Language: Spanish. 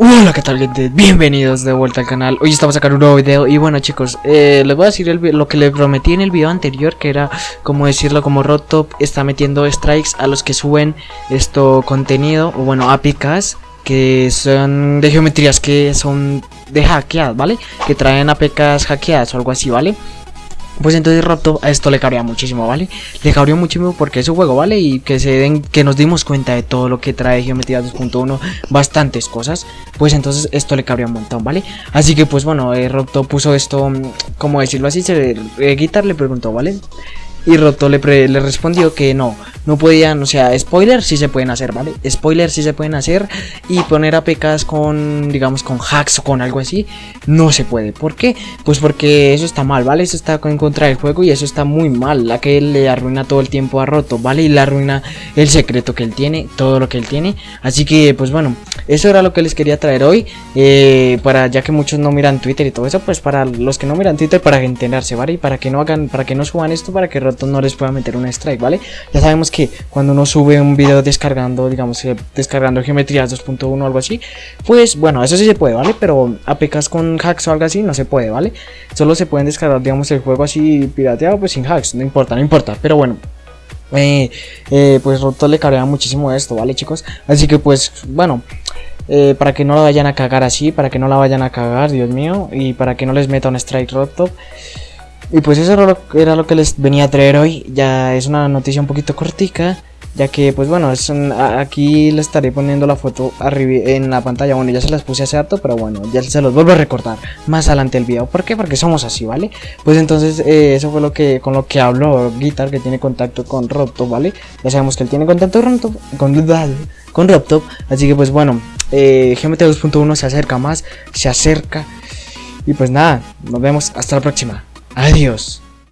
Hola, ¿qué tal gente? Bienvenidos de vuelta al canal. Hoy estamos sacar un nuevo video y bueno chicos, eh, les voy a decir el lo que les prometí en el video anterior que era como decirlo como Rotop está metiendo strikes a los que suben esto contenido o bueno APKs que son de geometrías que son de hackeadas, ¿vale? Que traen APKs hackeadas o algo así, ¿vale? Pues entonces Roto a esto le cabría muchísimo, ¿vale? Le cabría muchísimo porque es un juego, ¿vale? Y que se den, que nos dimos cuenta de todo lo que trae Geometría 2.1, bastantes cosas. Pues entonces esto le cabría un montón, ¿vale? Así que pues bueno, eh, puso esto, mm, como decirlo así, se, eh, Guitar le preguntó, ¿vale? Y Roto le, le respondió que no, no podían, o sea, spoilers sí se pueden hacer, ¿vale? Spoilers sí se pueden hacer y poner APKs con, digamos, con hacks o con algo así, no se puede. ¿Por qué? Pues porque eso está mal, ¿vale? Eso está en contra del juego y eso está muy mal, la que le arruina todo el tiempo a Roto, ¿vale? Y le arruina el secreto que él tiene, todo lo que él tiene. Así que, pues bueno, eso era lo que les quería traer hoy, eh, para ya que muchos no miran Twitter y todo eso, pues para los que no miran Twitter, para entenderse, ¿vale? Y para que no hagan, para que no suban esto, para que Roto no les pueda meter un strike, ¿vale? Ya sabemos que cuando uno sube un video descargando, digamos, eh, descargando geometrías 2.1 o algo así, pues bueno, eso sí se puede, ¿vale? Pero APKs con hacks o algo así no se puede, ¿vale? Solo se pueden descargar, digamos, el juego así pirateado, pues sin hacks, no importa, no importa, pero bueno. Eh, eh, pues Roto le cabrea muchísimo esto, ¿vale chicos? Así que pues, bueno, para que no la vayan a cagar así, para que no la vayan a cagar, Dios mío, y para que no les meta un strike roto. Y pues eso era lo, que les venía a traer hoy. Ya es una noticia un poquito cortica. Ya que, pues bueno, es aquí les estaré poniendo la foto arriba en la pantalla. Bueno, ya se las puse hace harto, pero bueno, ya se los vuelvo a recortar más adelante el video. ¿Por qué? Porque somos así, ¿vale? Pues entonces, eh, eso fue lo que con lo que habló Guitar, que tiene contacto con Robtop, ¿vale? Ya sabemos que él tiene contacto con Robtop, con, con Robtop. Así que, pues bueno, eh, GMT 2.1 se acerca más, se acerca. Y pues nada, nos vemos hasta la próxima. Adiós.